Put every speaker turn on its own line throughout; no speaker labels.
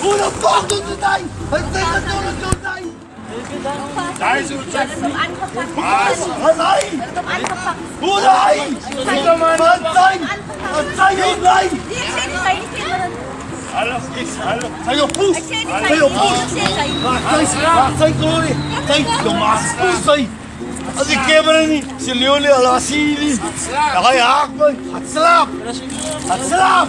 Who the fuck doet het hij? Hij zegt het door het doet hij.
Daar is het check.
Tom aangepakt.
Wat hij?
Tom aangepakt.
Hoe hij? Wat hij? Wat hij hij?
Die ik zei niet die kinderen.
Hallo, ik, hallo.
Hij op poes. Hij op
die
poes.
kinderen.
Hij schaapt, hij glorie. Hij domas poes hij. Als ik er niet, ze jullie al asili. Dan ga je haak me. Gaat slaap. Gaat slaap.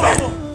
站住